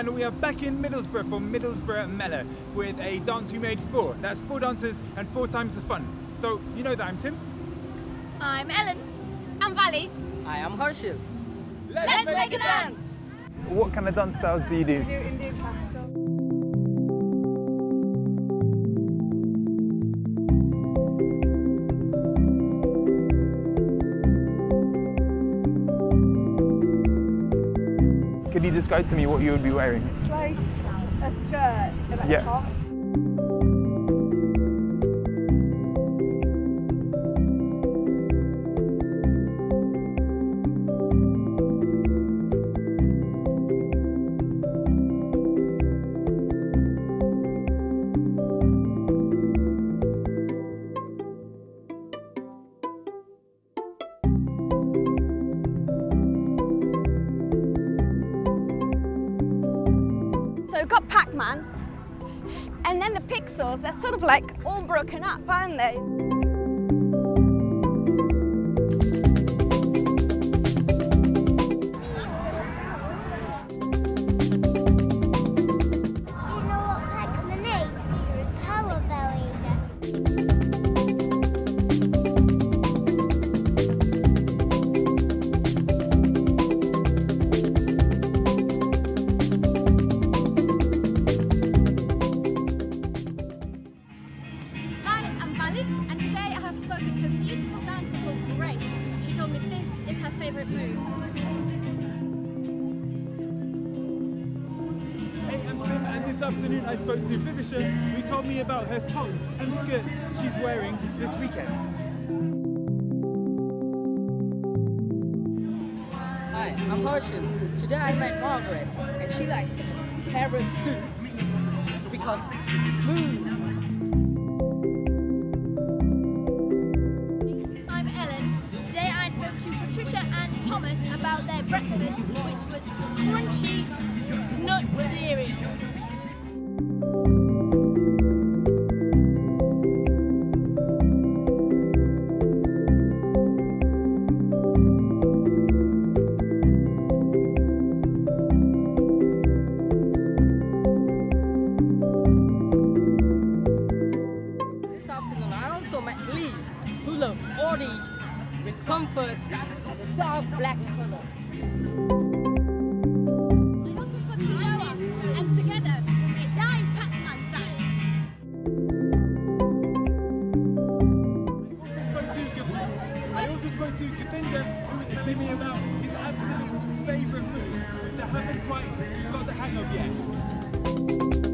and we are back in Middlesbrough for Middlesbrough Mela with a dance we made four. That's four dancers and four times the fun. So, you know that I'm Tim. I'm Ellen. I'm Valley. I am Harshil. Let's, Let's make a dance! What kind of dance styles do you do? do Indian classical. Could you describe to me what you would be wearing? It's like a skirt and a Yeah. top. So we've got Pac-Man, and then the pixels, they're sort of like all broken up, aren't they? Spoken to a beautiful dancer called Grace. She told me this is her favourite move. Hey, I'm Tim, and this afternoon I spoke to Vivisha, who told me about her top and skirt she's wearing this weekend. Hi, I'm Harshil. Today I met Margaret and she likes carrot soup. It's because it's smooth. About their breakfast, which was crunchy nut cereal. Who loves Audi with comfort and a dark black color. I also spoke to Noah, and together we made nine Pac-Man dance. also spoke to Gav- I also spoke to Gavinda, who was telling me about his absolute favourite move, which I haven't quite got the hang of yet.